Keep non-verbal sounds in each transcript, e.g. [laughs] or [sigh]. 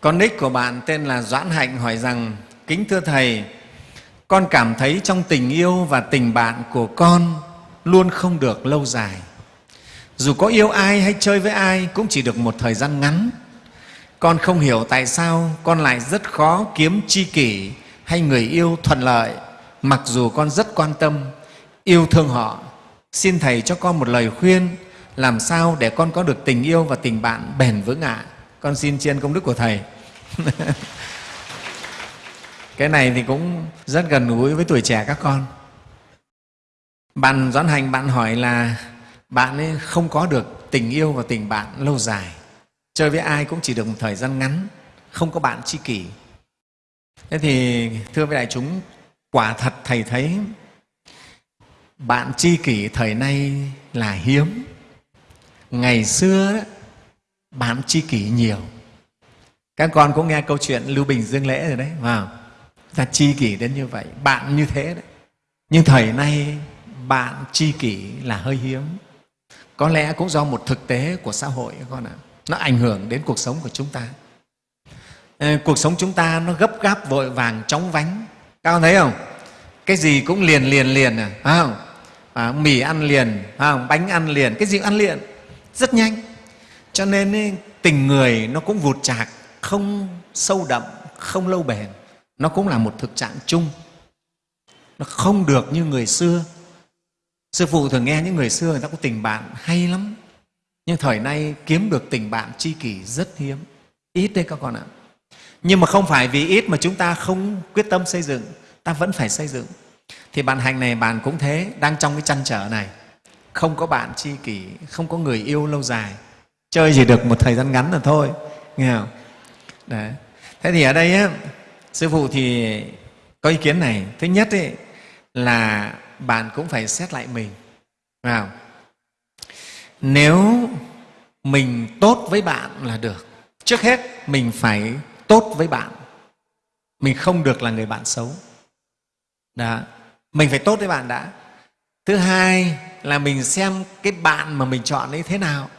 Con nick của bạn tên là Doãn Hạnh hỏi rằng Kính thưa Thầy, con cảm thấy trong tình yêu và tình bạn của con luôn không được lâu dài. Dù có yêu ai hay chơi với ai cũng chỉ được một thời gian ngắn. Con không hiểu tại sao con lại rất khó kiếm tri kỷ hay người yêu thuận lợi mặc dù con rất quan tâm, yêu thương họ. Xin Thầy cho con một lời khuyên làm sao để con có được tình yêu và tình bạn bền vững ạ. À? Con xin chiên công đức của Thầy. [laughs] cái này thì cũng rất gần gũi với tuổi trẻ các con. Bạn doãn hành, bạn hỏi là bạn ấy không có được tình yêu và tình bạn lâu dài. Chơi với ai cũng chỉ được một thời gian ngắn, không có bạn tri kỷ. Thế thì, thưa với đại chúng, quả thật thầy thấy bạn tri kỷ thời nay là hiếm. Ngày xưa đó bạn tri kỷ nhiều. Các con cũng nghe câu chuyện lưu bình dương lễ rồi đấy vào ta chi kỷ đến như vậy bạn như thế đấy. Nhưng thời nay bạn chi kỷ là hơi hiếm. Có lẽ cũng do một thực tế của xã hội các con ạ. Nó ảnh hưởng đến cuộc sống của chúng ta. Ờ, cuộc sống chúng ta nó gấp gáp vội vàng chóng vánh. Các con thấy không? Cái gì cũng liền liền liền à, phải không? À, mì ăn liền phải không? bánh ăn liền cái gì cũng ăn liền? Rất nhanh cho nên tình người nó cũng vụt chạc, không sâu đậm, không lâu bền. Nó cũng là một thực trạng chung. Nó không được như người xưa. Sư phụ thường nghe những người xưa, người ta có tình bạn hay lắm. Nhưng thời nay kiếm được tình bạn tri kỷ rất hiếm. Ít đấy các con ạ. Nhưng mà không phải vì ít mà chúng ta không quyết tâm xây dựng, ta vẫn phải xây dựng. Thì bạn hành này bạn cũng thế, đang trong cái chăn trở này. Không có bạn tri kỷ, không có người yêu lâu dài chơi chỉ được một thời gian ngắn là thôi nghe không? Đấy. thế thì ở đây á, sư phụ thì có ý kiến này. Thứ nhất ấy, là bạn cũng phải xét lại mình vào nếu mình tốt với bạn là được. Trước hết mình phải tốt với bạn. Mình không được là người bạn xấu. Đó. Mình phải tốt với bạn đã. Thứ hai là mình xem cái bạn mà mình chọn ấy thế nào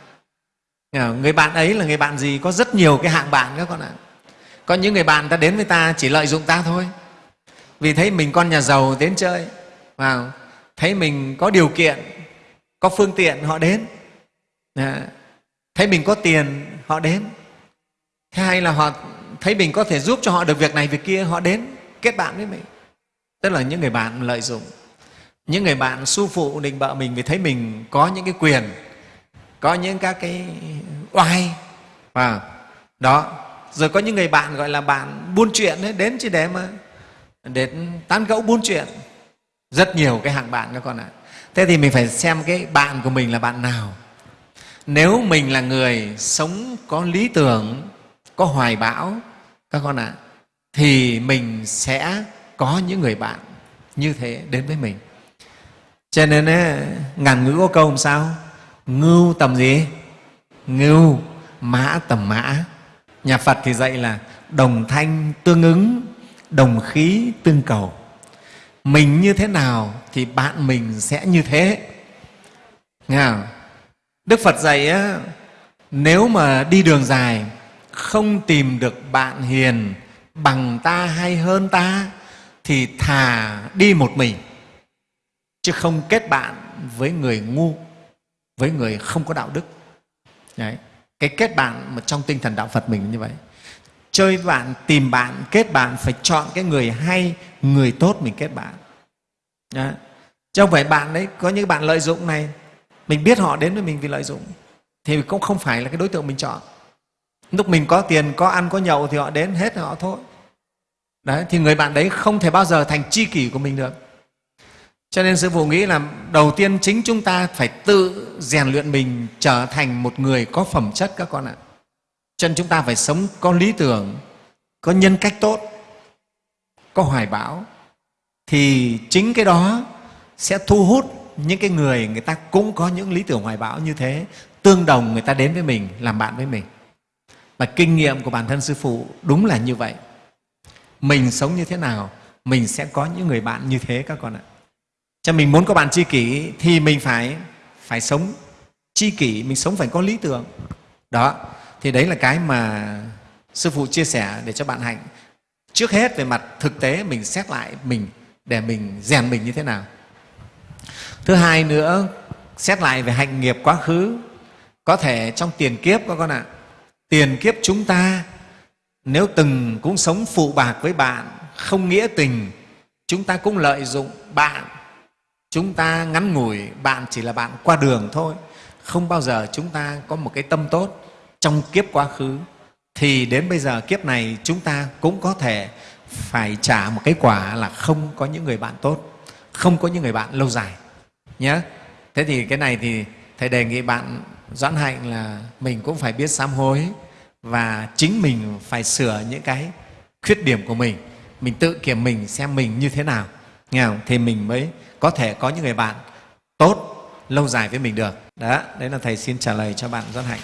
người bạn ấy là người bạn gì? Có rất nhiều cái hạng bạn các con ạ. Có những người bạn ta đến với ta chỉ lợi dụng ta thôi. Vì thấy mình con nhà giàu đến chơi, vào, thấy mình có điều kiện, có phương tiện, họ đến. Dạ, thấy mình có tiền, họ đến. Thế hay là họ thấy mình có thể giúp cho họ được việc này việc kia, họ đến kết bạn với mình. Tức là những người bạn lợi dụng. Những người bạn su phụ định bợ mình vì thấy mình có những cái quyền, có những các cái oai. Và đó. Rồi có những người bạn gọi là bạn buôn chuyện ấy, đến chỉ để mà để tán gẫu buôn chuyện. Rất nhiều cái hạng bạn các con ạ. Thế thì mình phải xem cái bạn của mình là bạn nào. Nếu mình là người sống có lý tưởng có hoài bão các con ạ thì mình sẽ có những người bạn như thế đến với mình. Cho nên ấy, ngàn ngữ có câu làm sao? Ngưu tầm gì? Ngưu mã tầm mã. Nhà phật thì dạy là đồng thanh tương ứng đồng khí tương cầu. Mình như thế nào thì bạn mình sẽ như thế. Nghe không? đức phật dạy á, nếu mà đi đường dài không tìm được bạn hiền bằng ta hay hơn ta thì thà đi một mình chứ không kết bạn với người ngu với người không có đạo đức. Đấy. Cái kết bạn mà trong tinh thần đạo phật mình như vậy. Chơi bạn, tìm bạn, kết bạn, phải chọn cái người hay, người tốt mình kết bạn. Đấy. chứ không phải bạn đấy, có những bạn lợi dụng này, mình biết họ đến với mình vì lợi dụng. Thì cũng không phải là cái đối tượng mình chọn. Lúc mình có tiền, có ăn, có nhậu thì họ đến hết họ thôi. Đấy, thì người bạn đấy không thể bao giờ thành tri kỷ của mình được cho nên sư phụ nghĩ là đầu tiên chính chúng ta phải tự rèn luyện mình trở thành một người có phẩm chất các con ạ. Cho nên chúng ta phải sống có lý tưởng, có nhân cách tốt, có hoài bão, thì chính cái đó sẽ thu hút những cái người người ta cũng có những lý tưởng hoài bão như thế, tương đồng người ta đến với mình, làm bạn với mình. Và kinh nghiệm của bản thân sư phụ đúng là như vậy. Mình sống như thế nào, mình sẽ có những người bạn như thế các con ạ cho mình muốn có bạn tri kỷ thì mình phải phải sống tri kỷ, mình sống phải có lý tưởng. Đó, thì đấy là cái mà sư phụ chia sẻ để cho bạn hạnh. Trước hết về mặt thực tế mình xét lại mình để mình rèn mình như thế nào. Thứ hai nữa, xét lại về hạnh nghiệp quá khứ. Có thể trong tiền kiếp các con ạ, tiền kiếp chúng ta nếu từng cũng sống phụ bạc với bạn, không nghĩa tình, chúng ta cũng lợi dụng bạn chúng ta ngắn ngủi, bạn chỉ là bạn qua đường thôi. Không bao giờ chúng ta có một cái tâm tốt trong kiếp quá khứ. Thì đến bây giờ kiếp này, chúng ta cũng có thể phải trả một cái quả là không có những người bạn tốt, không có những người bạn lâu dài nhé thế thì cái này thì thầy đề nghị bạn doãn hạnh là mình cũng phải biết sám hối và chính mình phải sửa những cái khuyết điểm của mình. Mình tự kiểm mình xem mình như thế nào nghe không? thì mình mới có thể có những người bạn tốt lâu dài với mình được đó, đấy là thầy xin trả lời cho bạn doãn hạnh